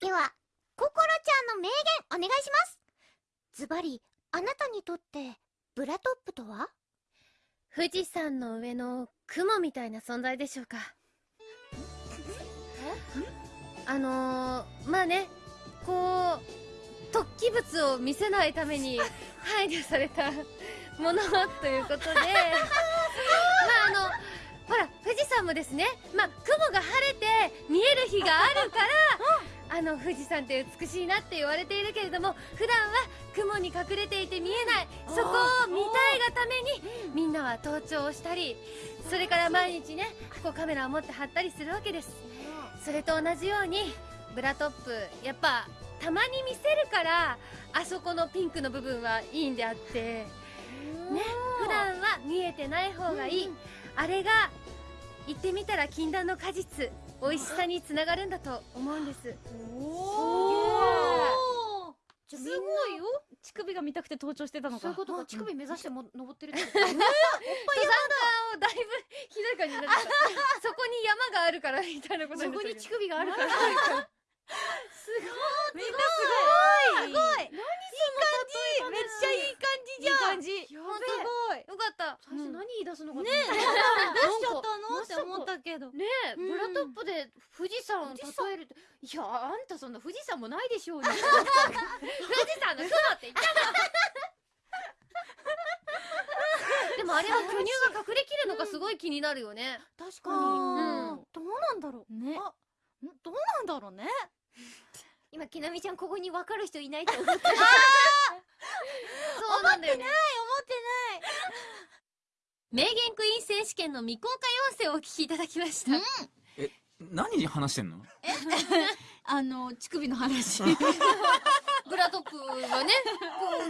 ではココロちゃんの名言お願いします。ズバリあなたにとってブラトップとは？富士山の上の雲みたいな存在でしょうか。あのー、まあねこう突起物を見せないために 配慮された ものということで。まああのほら富士山もですねまあ雲が晴れて見える日があるからあの富士山って美しいなって言われているけれども普段は雲に隠れていて見えないそこを見たいがためにみんなは登頂をしたりそれから毎日ねこうカメラを持って貼ったりするわけです。それと同じようにブラトップやっぱたまに見せるからあそこのピンクの部分はいいんであってね普段は見えてない方がいい、あれが言ってみたら禁断の果実美味しさにつながるんだと思うんです。おじゃあみんなすごいよ。乳首が見たくて登頂してたのかそういうことか。乳首目指しても登ってるって登 山家をだいぶひどい感じになってたそこに山があるからみたいなことそこに乳首があるから。みんなすごい。すごい。い。い。感じめっちゃい。い。感じじゃんい。い。感じすごい。よかった最初何言い。出すのかねえどうしちゃったけど。ねえ、うん。ブラトップで富士山を例えるっていやあんたそんな富士山もないでしょうに 富士山の雲って言った でもあれは巨乳が隠れきるのかすごい気になるよね。確あうん。ーどうなんだろう。ね。どうなんだろうね。今きなみちゃんここに分かる人いないと思って そうなんだよね名言クイーン選手権の未公開音声をお聞きいただきました。何話してんの？あの乳首の話。ブラトップはね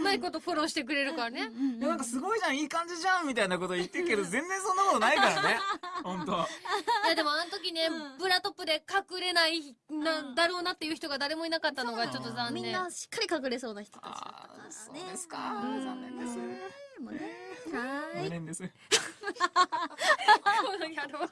まいことフォローしてくれるからね。いやなんかすごいじゃんいい感じじゃんみたいなこと言ってるけ ど全然そんなことないからね。本当。いやでもあの時ね、うん。ブラトップで隠れないなだろうなっていう人が誰もいなかったのがちょっと残念。みんなしっかり隠れそうな人たちだったあからね。ーそうです。かうん。残念ですもうね。はーい無念です この野郎